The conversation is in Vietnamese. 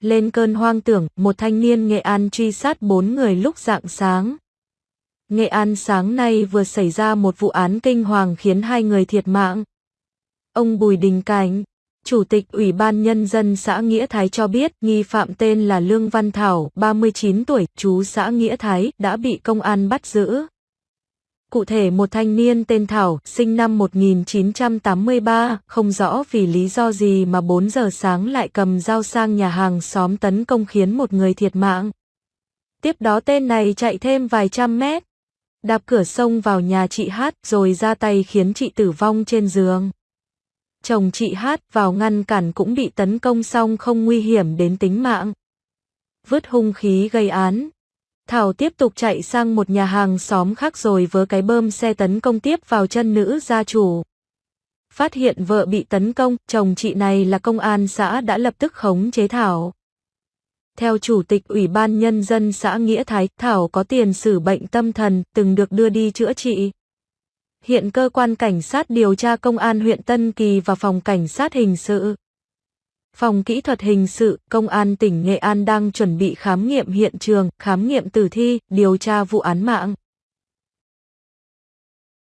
Lên cơn hoang tưởng, một thanh niên Nghệ An truy sát bốn người lúc rạng sáng. Nghệ An sáng nay vừa xảy ra một vụ án kinh hoàng khiến hai người thiệt mạng. Ông Bùi Đình Cảnh, Chủ tịch Ủy ban Nhân dân xã Nghĩa Thái cho biết nghi phạm tên là Lương Văn Thảo, 39 tuổi, chú xã Nghĩa Thái, đã bị công an bắt giữ. Cụ thể một thanh niên tên Thảo, sinh năm 1983, không rõ vì lý do gì mà 4 giờ sáng lại cầm dao sang nhà hàng xóm tấn công khiến một người thiệt mạng. Tiếp đó tên này chạy thêm vài trăm mét, đạp cửa sông vào nhà chị Hát rồi ra tay khiến chị tử vong trên giường. Chồng chị Hát vào ngăn cản cũng bị tấn công xong không nguy hiểm đến tính mạng. Vứt hung khí gây án. Thảo tiếp tục chạy sang một nhà hàng xóm khác rồi với cái bơm xe tấn công tiếp vào chân nữ gia chủ. Phát hiện vợ bị tấn công, chồng chị này là công an xã đã lập tức khống chế Thảo. Theo Chủ tịch Ủy ban Nhân dân xã Nghĩa Thái, Thảo có tiền sử bệnh tâm thần, từng được đưa đi chữa trị. Hiện cơ quan cảnh sát điều tra công an huyện Tân Kỳ và phòng cảnh sát hình sự Phòng kỹ thuật hình sự, công an tỉnh Nghệ An đang chuẩn bị khám nghiệm hiện trường, khám nghiệm tử thi, điều tra vụ án mạng.